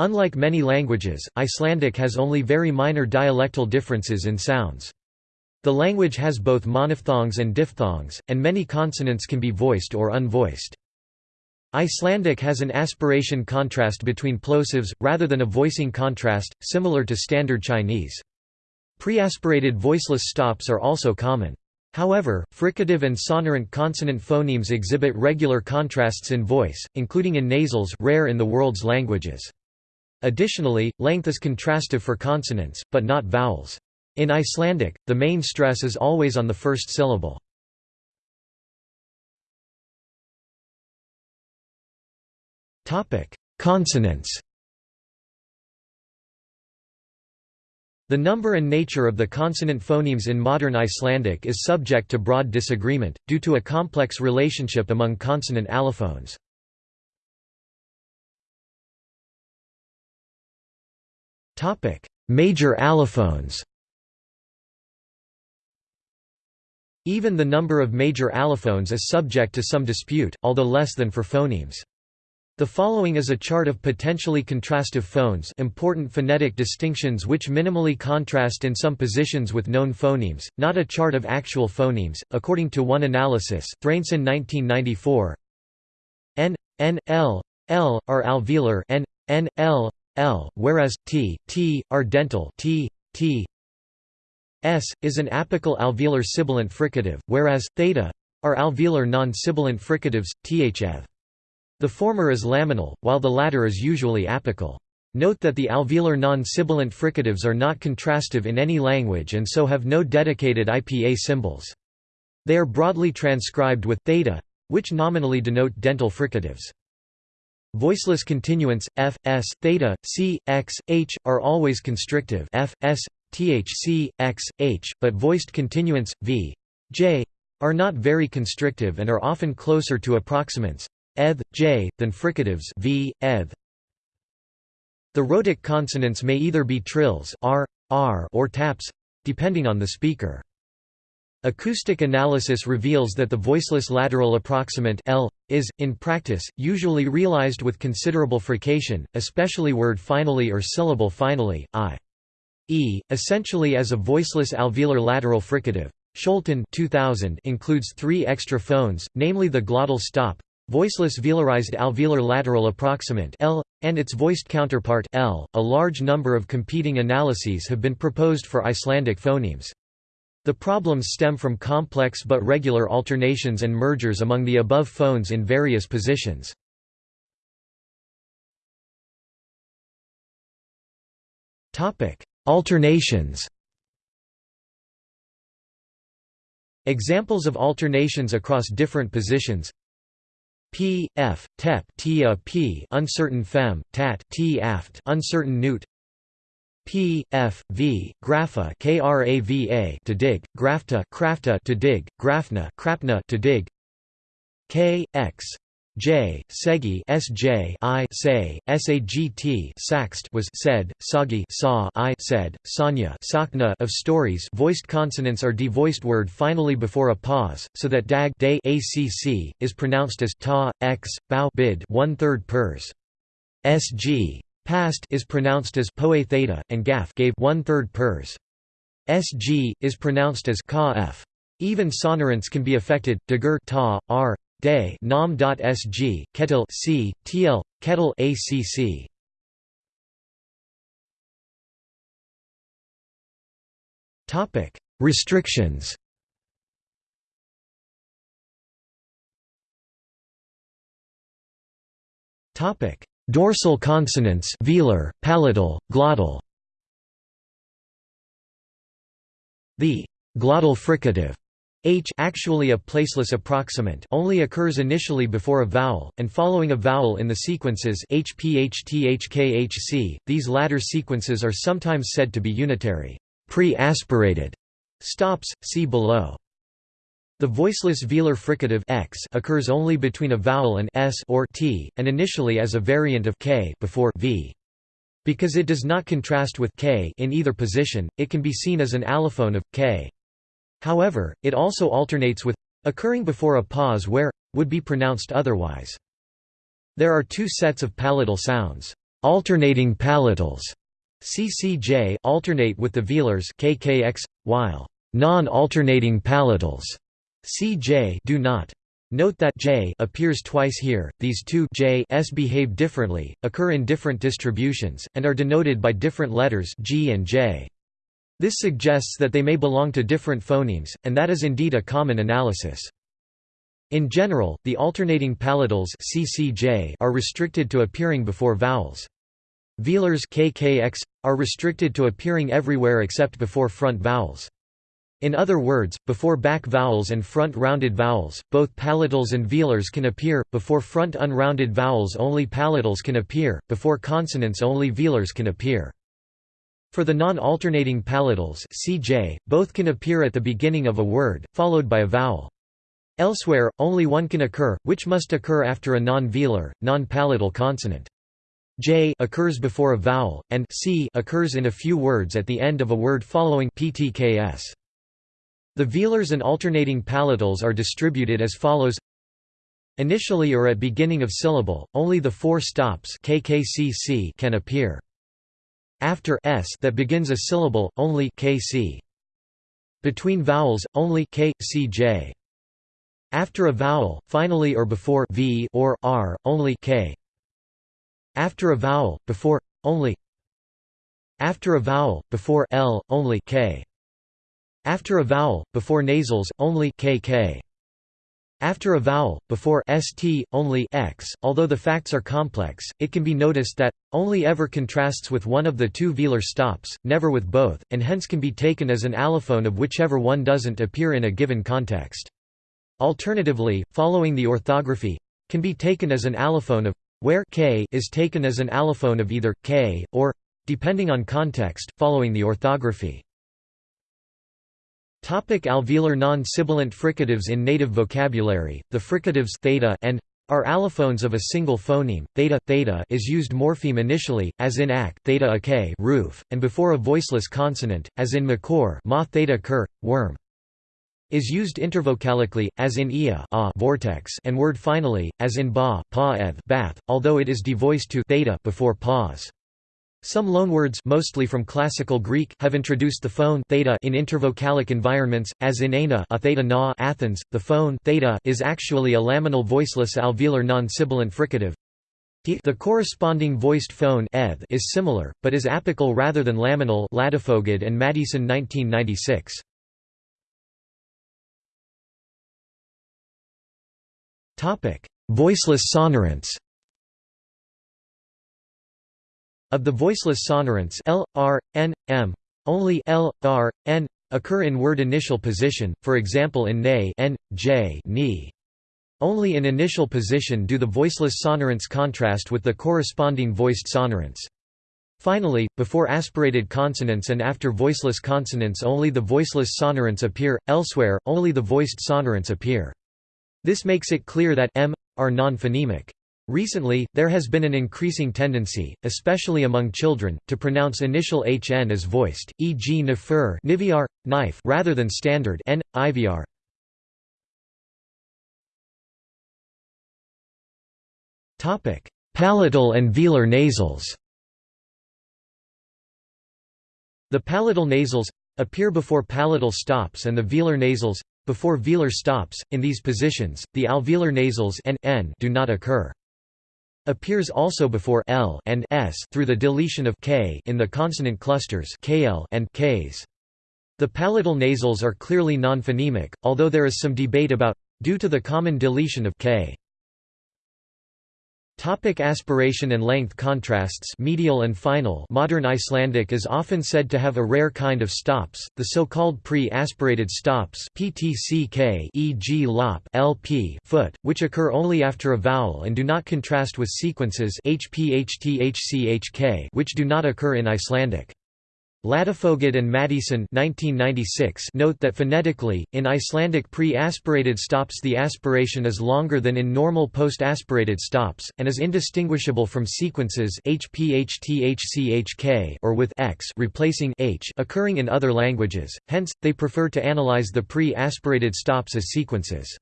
Unlike many languages, Icelandic has only very minor dialectal differences in sounds. The language has both monophthongs and diphthongs, and many consonants can be voiced or unvoiced. Icelandic has an aspiration contrast between plosives, rather than a voicing contrast, similar to Standard Chinese. Preaspirated voiceless stops are also common. However, fricative and sonorant consonant phonemes exhibit regular contrasts in voice, including in nasals rare in the world's languages. Additionally, length is contrastive for consonants, but not vowels. In Icelandic, the main stress is always on the first syllable. Consonants The number and nature of the consonant phonemes in modern Icelandic is subject to broad disagreement, due to a complex relationship among consonant allophones. Major allophones Even the number of major allophones is subject to some dispute, although less than for phonemes. The following is a chart of potentially contrastive phones important phonetic distinctions which minimally contrast in some positions with known phonemes, not a chart of actual phonemes, according to one analysis Thráinsson 1994 N, N, L, L, are alveolar N, N, L, L, whereas, T, T, are dental T, T, S, is an apical alveolar sibilant fricative, whereas, theta, are alveolar non-sibilant fricatives, thf. The former is laminal, while the latter is usually apical. Note that the alveolar non-sibilant fricatives are not contrastive in any language and so have no dedicated IPA symbols. They are broadly transcribed with theta, which nominally denote dental fricatives. Voiceless continuants, f, s, theta, c, x, h, are always constrictive f, s, thc, x, h, but voiced continuants, v, j, are not very constrictive and are often closer to approximants eth, j, than fricatives v, eth. The rhotic consonants may either be trills r, r or taps, depending on the speaker. Acoustic analysis reveals that the voiceless lateral approximant L is, in practice, usually realized with considerable frication, especially word finally or syllable finally, i. E, essentially as a voiceless alveolar lateral fricative. Scholten 2000 includes three extra phones, namely the glottal stop, voiceless velarized alveolar lateral approximant L, and its voiced counterpart L. A large number of competing analyses have been proposed for Icelandic phonemes. The problems stem from complex but regular alternations and mergers among the above phones in various positions. Alternations Examples of alternations across different positions P, F, tep, tia, p, uncertain fem, tat, t, aft, uncertain newt. P, F, V, grapha, krava, to dig, grafta, crafta, to dig, grafna, krapna, to dig. K, X, J, Segi Sj I say, Sagt Saxt was said, Sagi saw I said, Sanya Sakna of stories voiced consonants are devoiced word finally before a pause, so that dag day acc, is pronounced as ta, x, bow bid one-third pers. Sg past is pronounced as poe theta, and gaf gave one-third pers. Sg is pronounced as ka f. Even sonorants can be affected, dagur ta, r, day nom dot sg kettle c tl kettle acc topic restrictions topic dorsal consonants velar palatal glottal the glottal fricative H actually a placeless approximant only occurs initially before a vowel, and following a vowel in the sequences HPHTHKHC, these latter sequences are sometimes said to be unitary pre-aspirated stops, see below. The voiceless velar fricative x occurs only between a vowel and s or t, and initially as a variant of k before v. Because it does not contrast with k in either position, it can be seen as an allophone of k. However, it also alternates with occurring before a pause where would be pronounced otherwise. There are two sets of palatal sounds. Alternating palatals CCJ alternate with the velars KKX, while non-alternating palatals CJ do not. Note that J appears twice here. These two J s behave differently, occur in different distributions, and are denoted by different letters G and J. This suggests that they may belong to different phonemes, and that is indeed a common analysis. In general, the alternating palatals CCJ are restricted to appearing before vowels. Velars KKX are restricted to appearing everywhere except before front vowels. In other words, before back vowels and front rounded vowels, both palatals and velars can appear, before front unrounded vowels only palatals can appear, before consonants only velars can appear. For the non-alternating palatals CJ, both can appear at the beginning of a word, followed by a vowel. Elsewhere, only one can occur, which must occur after a non-velar, non-palatal consonant. J occurs before a vowel, and C occurs in a few words at the end of a word following PTKS. The velars and alternating palatals are distributed as follows Initially or at beginning of syllable, only the four stops KKCC can appear. After s that begins a syllable, only KC. Between vowels, only K, C, J. After a vowel, finally or before v or r, only k. After a vowel, before only After a vowel, before l, only k. After a vowel, before nasals, only kk. After a vowel, before st, only x. Although the facts are complex, it can be noticed that only ever contrasts with one of the two velar stops, never with both, and hence can be taken as an allophone of whichever one doesn't appear in a given context. Alternatively, following the orthography, can be taken as an allophone of where k is taken as an allophone of either k or depending on context, following the orthography. Alveolar non-sibilant fricatives In native vocabulary, the fricatives theta and are allophones of a single phoneme. Theta theta is used morpheme initially, as in ak theta ak roof, and before a voiceless consonant, as in makor ma theta kur, worm. Is used intervocalically, as in ia a vortex, and word finally, as in ba pa eth bath, although it is devoiced to theta before pause. Some loanwords mostly from Classical Greek have introduced the phone theta in intervocalic environments, as in ana a theta na Athens. The phone theta is actually a laminal voiceless alveolar non-sibilant fricative. The corresponding voiced phone is similar, but is apical rather than laminal Ladefoged and Maddieson 1996. Voiceless sonorants Of the voiceless sonorants l, r, n, m, only l, r, n occur in word initial position, for example in ne n, j ni. Only in initial position do the voiceless sonorants contrast with the corresponding voiced sonorants. Finally, before aspirated consonants and after voiceless consonants only the voiceless sonorants appear, elsewhere, only the voiced sonorants appear. This makes it clear that m are non-phonemic. Recently, there has been an increasing tendency, especially among children, to pronounce initial hn as voiced, e.g. nifur nivyar, knife rather than standard n, ivr. Palatal and velar nasals The palatal nasals appear before palatal stops and the velar nasals before velar stops. In these positions, the alveolar nasals n do not occur appears also before l and s through the deletion of k in the consonant clusters kl and ks. The palatal nasals are clearly non-phonemic, although there is some debate about due to the common deletion of k. Topic aspiration and length contrasts medial and final Modern Icelandic is often said to have a rare kind of stops, the so-called pre-aspirated stops PTCK e.g. lop LP foot, which occur only after a vowel and do not contrast with sequences HPHTHCHK which do not occur in Icelandic. Ladefoged and Maddieson 1996 note that phonetically, in Icelandic pre-aspirated stops the aspiration is longer than in normal post-aspirated stops, and is indistinguishable from sequences HPHTHCHK or with x replacing h occurring in other languages, hence, they prefer to analyze the pre-aspirated stops as sequences.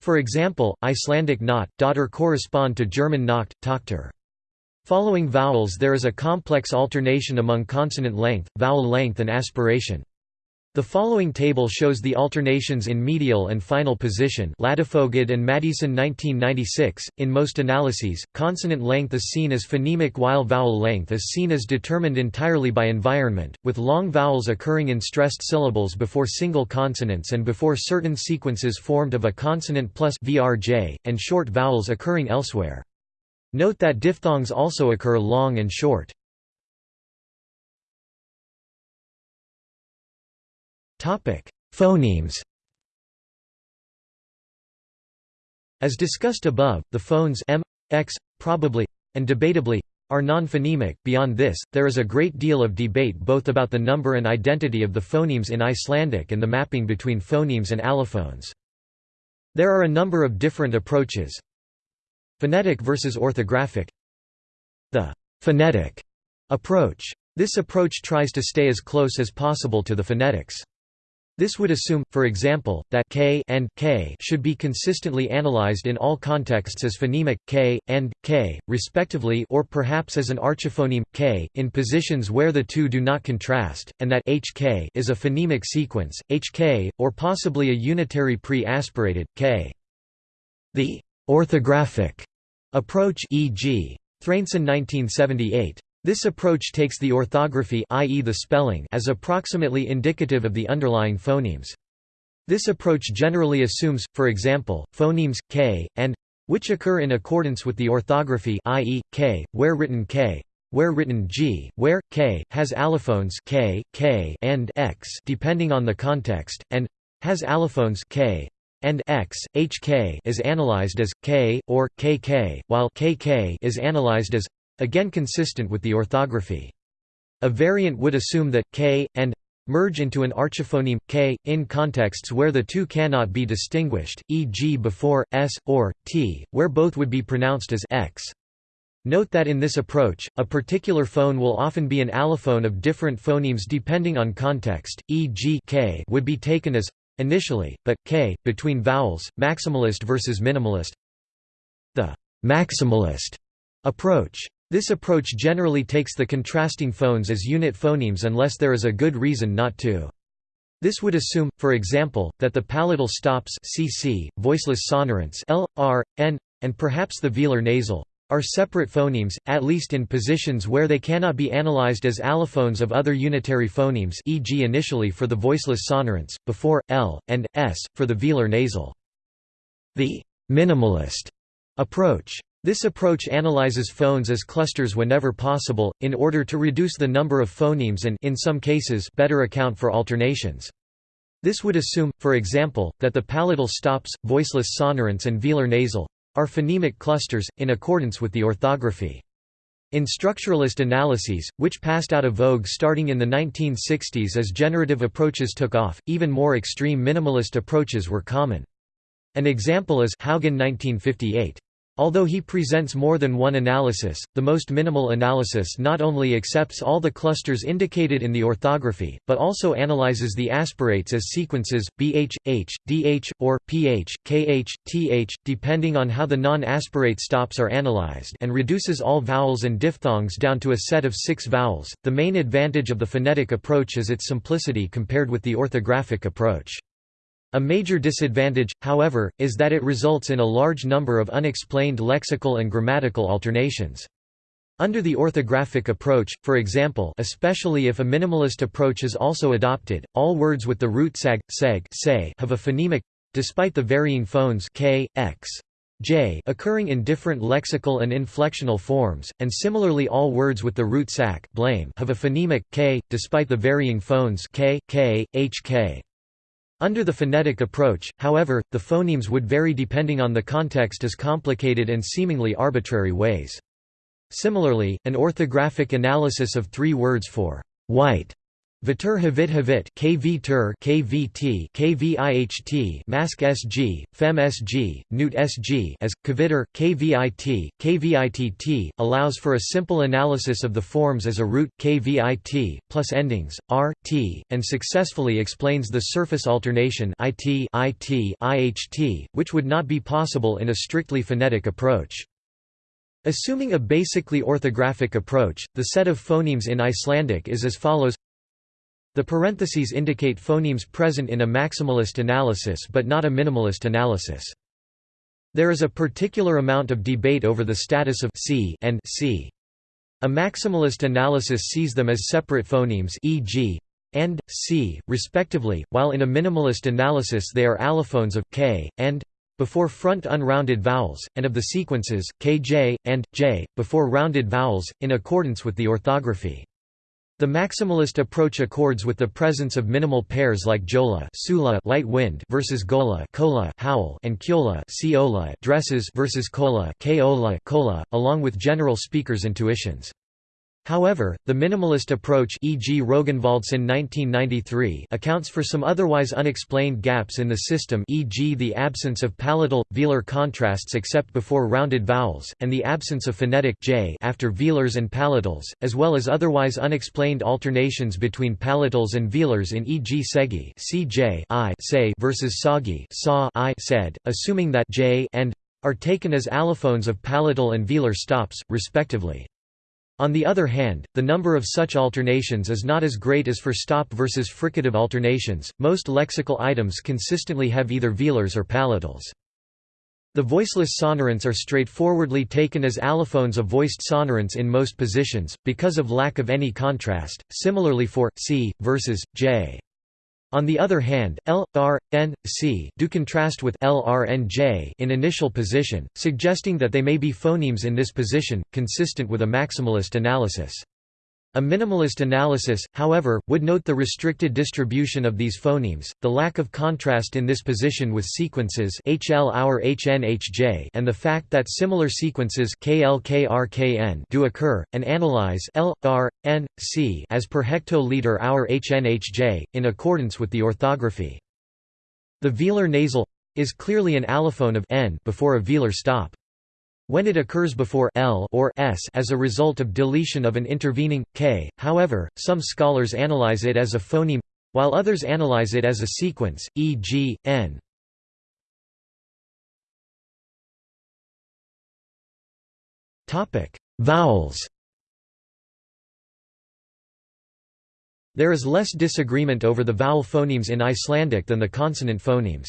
For example, Icelandic not, daughter correspond to German Nacht, Tochter. Following vowels there is a complex alternation among consonant length, vowel length and aspiration. The following table shows the alternations in medial and final position Ladefoged and Maddieson 1996. In most analyses, consonant length is seen as phonemic while vowel length is seen as determined entirely by environment, with long vowels occurring in stressed syllables before single consonants and before certain sequences formed of a consonant plus vrj, and short vowels occurring elsewhere. Note that diphthongs also occur long and short. Phonemes. As discussed above, the phones m, x, probably, and debatably are non-phonemic. Beyond this, there is a great deal of debate both about the number and identity of the phonemes in Icelandic and the mapping between phonemes and allophones. There are a number of different approaches. Phonetic versus orthographic. The phonetic approach. This approach tries to stay as close as possible to the phonetics. This would assume, for example, that k and k should be consistently analyzed in all contexts as phonemic k and k, respectively, or perhaps as an archiphoneme k in positions where the two do not contrast, and that hk is a phonemic sequence hk, or possibly a unitary pre-aspirated k. The orthographic approach, e.g., Thráinsson 1978 this approach takes the orthography i.e. the spelling as approximately indicative of the underlying phonemes. This approach generally assumes, for example, phonemes k and which occur in accordance with the orthography i.e., k, where written k, where written g, where k has allophones k, k and x depending on the context, and has allophones k and x, hk is analyzed as k or kk, while kk is analyzed as again consistent with the orthography. A variant would assume that k and merge into an archiphoneme k in contexts where the two cannot be distinguished, e.g. before s or t, where both would be pronounced as x. Note that in this approach, a particular phone will often be an allophone of different phonemes depending on context, e.g. k would be taken as initially, but k between vowels, maximalist versus minimalist. The maximalist approach this approach generally takes the contrasting phones as unit phonemes unless there is a good reason not to. This would assume, for example, that the palatal stops cc, voiceless sonorants l, r, n, and perhaps the velar nasal are separate phonemes, at least in positions where they cannot be analyzed as allophones of other unitary phonemes e.g. initially for the voiceless sonorants, before, l, and, s, for the velar nasal. The minimalist approach this approach analyzes phones as clusters whenever possible, in order to reduce the number of phonemes and in some cases better account for alternations. This would assume, for example, that the palatal stops, voiceless sonorants and velar nasal are phonemic clusters, in accordance with the orthography. In structuralist analyses, which passed out of vogue starting in the 1960s as generative approaches took off, even more extreme minimalist approaches were common. An example is Haugen 1958. Although he presents more than one analysis, the most minimal analysis not only accepts all the clusters indicated in the orthography, but also analyzes the aspirates as sequences, bh, h, dh, or ph, kh, th, depending on how the non-aspirate stops are analyzed and reduces all vowels and diphthongs down to a set of six vowels. The main advantage of the phonetic approach is its simplicity compared with the orthographic approach. A major disadvantage, however, is that it results in a large number of unexplained lexical and grammatical alternations. Under the orthographic approach, for example especially if a minimalist approach is also adopted, all words with the root sag, seg say have a phonemic despite the varying phones k, x, j occurring in different lexical and inflectional forms, and similarly all words with the root sac blame have a phonemic k, despite the varying phones k, k, hk. Under the phonetic approach, however, the phonemes would vary depending on the context as complicated and seemingly arbitrary ways. Similarly, an orthographic analysis of three words for white Vitur Havit Havit KV Tur KVT KVIHT Mask SG Fem SG Newt SG as Kvitter KVIT KVITT allows for a simple analysis of the forms as a root KVIT plus endings R T and successfully explains the surface alternation IT IT IHT which would not be possible in a strictly phonetic approach. Assuming a basically orthographic approach, the set of phonemes in Icelandic is as follows The parentheses indicate phonemes present in a maximalist analysis but not a minimalist analysis. There is a particular amount of debate over the status of c and c. A maximalist analysis sees them as separate phonemes e.g. and c, respectively, while in a minimalist analysis they are allophones of k and before front unrounded vowels, and of the sequences, kj, and, j, before rounded vowels, in accordance with the orthography. The maximalist approach accords with the presence of minimal pairs like jola sula light wind versus gola kola howl and kyola siola dresses versus kola kola kola, along with general speakers' intuitions. However, the minimalist approach e.g. Rognvaldsson 1993 accounts for some otherwise unexplained gaps in the system e.g. the absence of palatal, velar contrasts except before rounded vowels, and the absence of phonetic j after velars and palatals, as well as otherwise unexplained alternations between palatals and velars in e.g. segi cj I say versus sagi sa I said, assuming that j and are taken as allophones of palatal and velar stops, respectively. On the other hand, the number of such alternations is not as great as for stop versus fricative alternations. Most lexical items consistently have either velars or palatals. The voiceless sonorants are straightforwardly taken as allophones of voiced sonorants in most positions, because of lack of any contrast, similarly for c versus j. On the other hand, L, R, N, C do contrast with L, R, N, J in initial position, suggesting that they may be phonemes in this position, consistent with a maximalist analysis. A minimalist analysis, however, would note the restricted distribution of these phonemes, the lack of contrast in this position with sequences HL our HN HJ and the fact that similar sequences KL KR KN do occur, and analyze L, R, N, C as per hectoliter our HN in accordance with the orthography. The velar nasal is clearly an allophone of n before a velar stop. When it occurs before l or s as a result of deletion of an intervening k, however, some scholars analyze it as a phoneme, while others analyze it as a sequence, e.g., n. Topic: Vowels. There is less disagreement over the vowel phonemes in Icelandic than the consonant phonemes.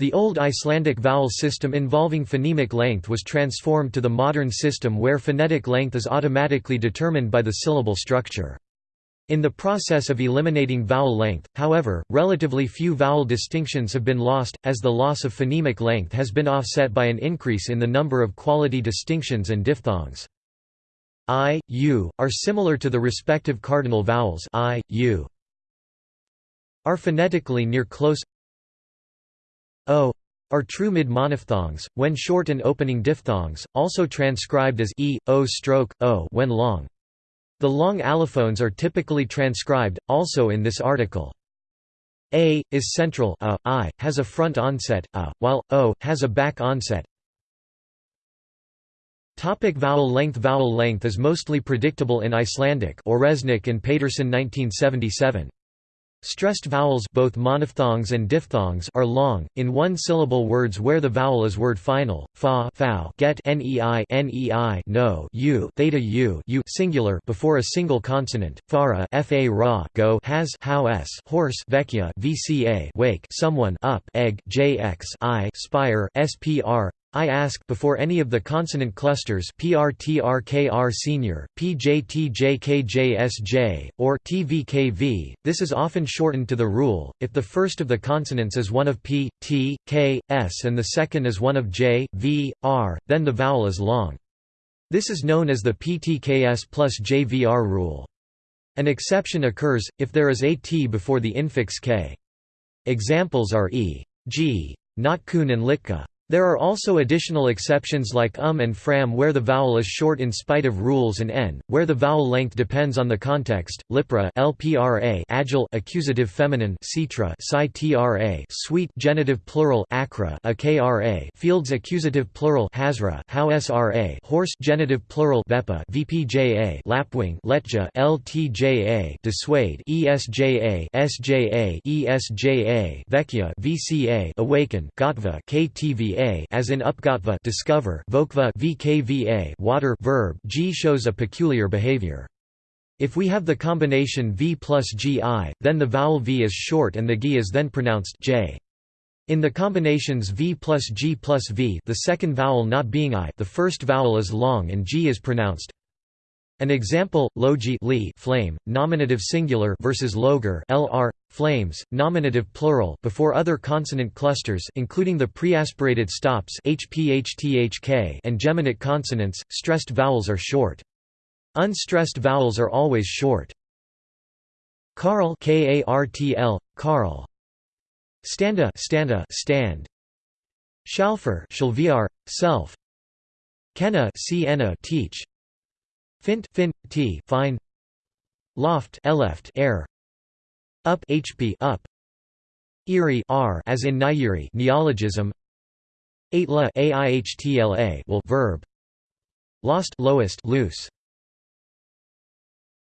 The old Icelandic vowel system involving phonemic length was transformed to the modern system where phonetic length is automatically determined by the syllable structure. In the process of eliminating vowel length, however, relatively few vowel distinctions have been lost, as the loss of phonemic length has been offset by an increase in the number of quality distinctions and diphthongs. I, u, are similar to the respective cardinal vowels I, u. are phonetically near close o are true mid-monophthongs, when short and opening diphthongs, also transcribed as e, o stroke, o when long. The long allophones are typically transcribed, also in this article. A, is central a, I, has a front onset a, while, o, has a back onset. Topic vowel length Vowel length is mostly predictable in Icelandic Oresnik and Pétursson 1977. Stressed vowels both monophthongs and diphthongs are long, in one-syllable words where the vowel is word final, fa fow, get nei nei no u theta u u singular before a single consonant, fara fa ra go has how s horse vecchia vca wake someone up egg jx i spire spr I ask before any of the consonant clusters PRTRKR senior, PJTJKJSJ, or TVKV. This is often shortened to the rule, if the first of the consonants is one of P, T, K, S and the second is one of J, V, R, then the vowel is long. This is known as the PTKS plus JVR rule. An exception occurs, if there is a T before the infix K. Examples are e. g. Notkun and Litka. There are also additional exceptions like um and fram where the vowel is short in spite of rules and n, where the vowel length depends on the context. Lipra lpra agile accusative feminine citra tra sweet genitive plural akra akra fields accusative plural hasra how sra horse genitive plural vepa vpja lapwing letja ltja dissuade esja sja esja vecchia vca awaken gotva ktva as in upgatva discover vokva vkva water verb g shows a peculiar behavior. If we have the combination v plus gi, then the vowel v is short and the gi is then pronounced j. In the combinations v plus g plus v the second vowel not being i the first vowel is long and g is pronounced. An example, logi li flame, nominative singular versus loger lr, flames, nominative plural before other consonant clusters including the preaspirated stops hphthk and geminate consonants, stressed vowels are short. Unstressed vowels are always short. Karl K-A-R-T-L, Karl. Standa, standa, stand. Schalfer, Shalviar, self. Kenna, Sienna, teach. Fint, fin, t, fine. Loft, eleft, air. Up, hp, up. Erie, r, as in Nyeri, neologism. Aitla, aihtla, will, verb. Lost, lowest, loose.